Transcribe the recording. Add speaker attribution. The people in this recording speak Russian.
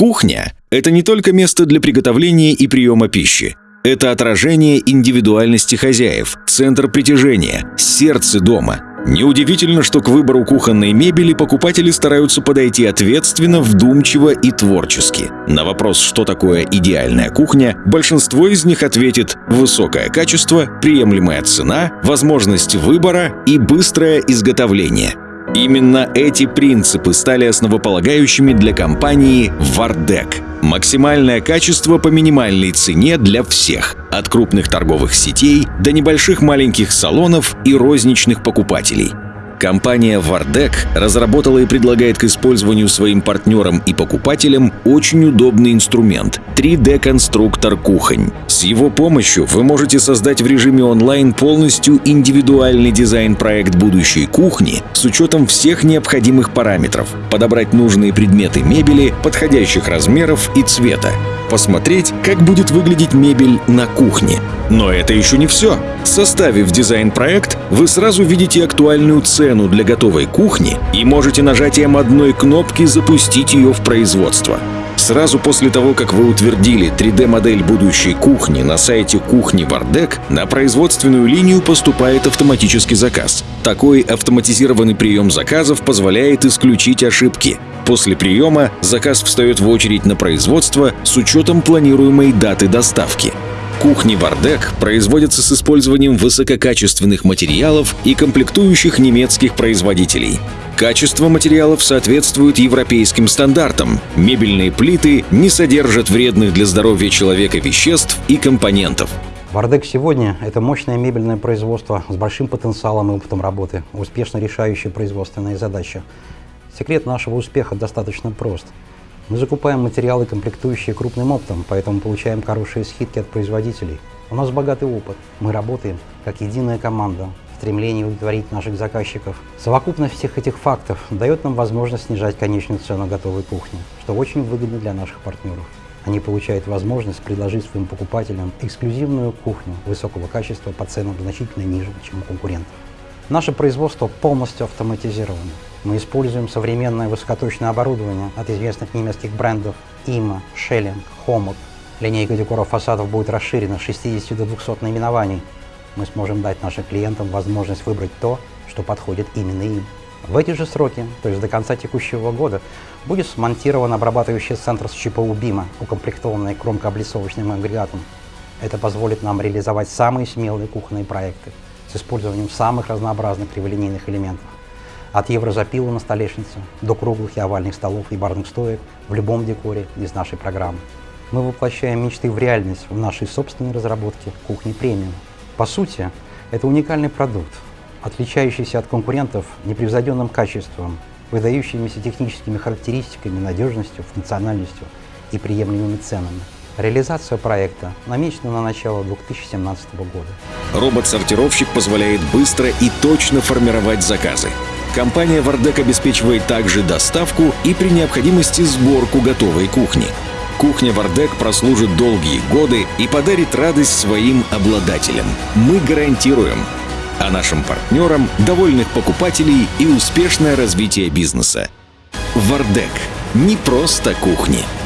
Speaker 1: Кухня – это не только место для приготовления и приема пищи. Это отражение индивидуальности хозяев, центр притяжения, сердце дома. Неудивительно, что к выбору кухонной мебели покупатели стараются подойти ответственно, вдумчиво и творчески. На вопрос, что такое идеальная кухня, большинство из них ответит «высокое качество, приемлемая цена, возможность выбора и быстрое изготовление». Именно эти принципы стали основополагающими для компании Вардек. Максимальное качество по минимальной цене для всех, от крупных торговых сетей до небольших маленьких салонов и розничных покупателей – Компания Vardec разработала и предлагает к использованию своим партнерам и покупателям очень удобный инструмент — 3D-конструктор кухонь. С его помощью вы можете создать в режиме онлайн полностью индивидуальный дизайн-проект будущей кухни с учетом всех необходимых параметров, подобрать нужные предметы мебели подходящих размеров и цвета, посмотреть, как будет выглядеть мебель на кухне. Но это еще не все. Составив дизайн-проект, вы сразу видите актуальную цену для готовой кухни и можете нажатием одной кнопки запустить ее в производство. Сразу после того, как вы утвердили 3D-модель будущей кухни на сайте кухни Вардек, на производственную линию поступает автоматический заказ. Такой автоматизированный прием заказов позволяет исключить ошибки. После приема заказ встает в очередь на производство с учетом планируемой даты доставки. Кухни Вардек производятся с использованием высококачественных материалов и комплектующих немецких производителей. Качество материалов соответствует европейским стандартам. Мебельные плиты не содержат вредных для здоровья человека веществ и компонентов.
Speaker 2: Вардек сегодня – это мощное мебельное производство с большим потенциалом и опытом работы, успешно решающее производственные задачи. Секрет нашего успеха достаточно прост – мы закупаем материалы, комплектующие крупным оптом, поэтому получаем хорошие скидки от производителей. У нас богатый опыт. Мы работаем как единая команда стремлении удовлетворить наших заказчиков. Совокупность всех этих фактов дает нам возможность снижать конечную цену готовой кухни, что очень выгодно для наших партнеров. Они получают возможность предложить своим покупателям эксклюзивную кухню высокого качества по ценам значительно ниже, чем у конкурентов. Наше производство полностью автоматизировано. Мы используем современное высокоточное оборудование от известных немецких брендов IMA, Schelling, Homot. Линейка декора фасадов будет расширена с 60 до 200 наименований. Мы сможем дать нашим клиентам возможность выбрать то, что подходит именно им. В эти же сроки, то есть до конца текущего года, будет смонтирован обрабатывающий центр с ЧПУ БИМа, укомплектованный кромкооблицовочным агрегатом. Это позволит нам реализовать самые смелые кухонные проекты с использованием самых разнообразных криволинейных элементов. От еврозапила на столешнице до круглых и овальных столов и барных стоек в любом декоре из нашей программы. Мы воплощаем мечты в реальность в нашей собственной разработке кухни премиум. По сути, это уникальный продукт, отличающийся от конкурентов непревзойденным качеством, выдающимися техническими характеристиками, надежностью, функциональностью и приемлемыми ценами. Реализация проекта намечена на начало 2017 года.
Speaker 1: Робот-сортировщик позволяет быстро и точно формировать заказы. Компания «Вардек» обеспечивает также доставку и при необходимости сборку готовой кухни. Кухня «Вардек» прослужит долгие годы и подарит радость своим обладателям. Мы гарантируем, а нашим партнерам – довольных покупателей и успешное развитие бизнеса. «Вардек» — не просто кухни –